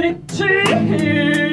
그립지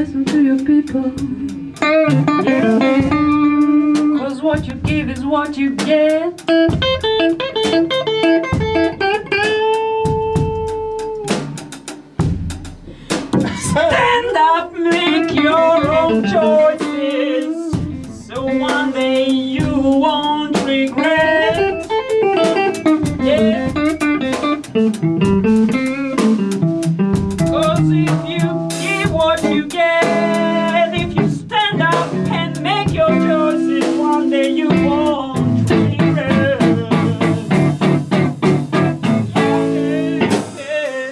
listen to your people. Cause what you give is what you get. Stand up, make your own choice.